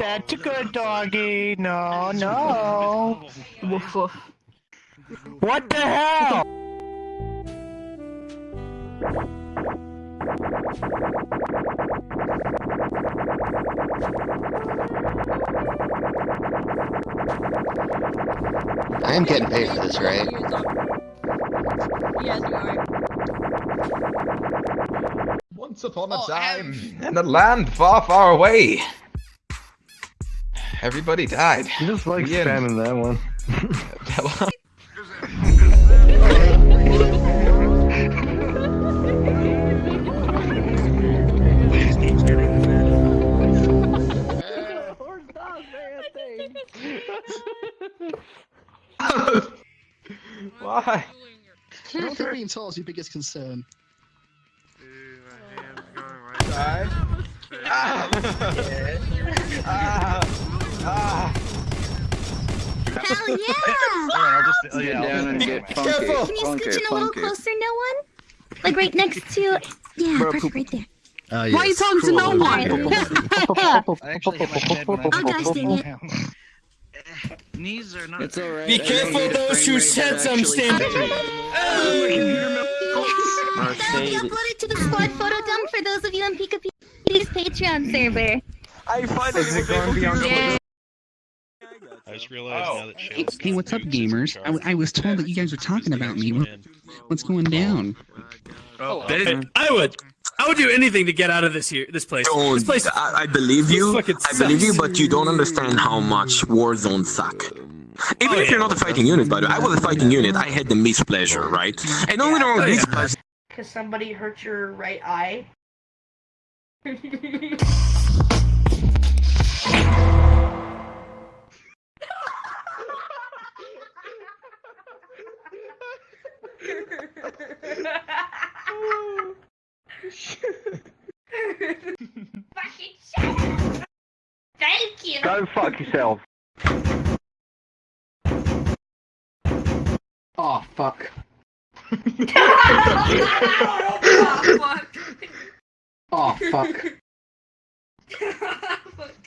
That's a good doggy. No, no. Woof woof. What the hell? I am getting paid for this, right? Yes, you are. Once upon a Oh, time, in a land far, far away, everybody died. You just like Yeah. spamming that one. Why? I don't think being tall is your biggest concern. Die. Ah. Ah. Ah. Hell yeah! I'll just, oh, yeah, down and get funky. Can you funky, scooch in a little funky. closer, no one? Like right next to. Yeah, perfect, right there. Oh, Why are you talking to no one? Oh gosh, dang it. Knees are not. It's alright. Be careful those who said some stand- That'll be uploaded to the squad photo dump for those of you on Pika Pika's Patreon server. I find Is it going beyond Yeah. I just realized Oh. now that Shale's Hey, what's up, gamers? I, I, was told that you guys were talking about me. What, what's going down? Oh, oh That is- I would, I would do anything to get out of this here, this place. Oh, this Don't. place. I, I believe you. fucking I believe you, but you don't understand how much war zones suck. Even Oh, if you're not a fighting unit, by the way, I was a fighting unit. I had the mispleasure, right? And only wrong Oh, with yeah. mispleasure. Because somebody hurt your right eye. Fucking shut up! Thank you! Go fuck yourself. Oh, fuck. oh, fuck. Oh, fuck. Fuck.